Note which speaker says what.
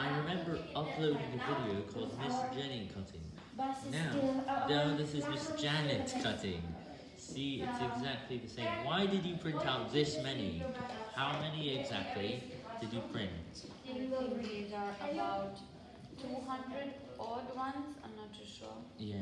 Speaker 1: I remember uploading a video called Miss Jenny Cutting. Now, now this is Miss Janet Cutting. See, it's exactly the same. Why did you print out this many? How many exactly did you print?
Speaker 2: I these are about 200 odd ones, I'm not too sure.
Speaker 1: Yeah.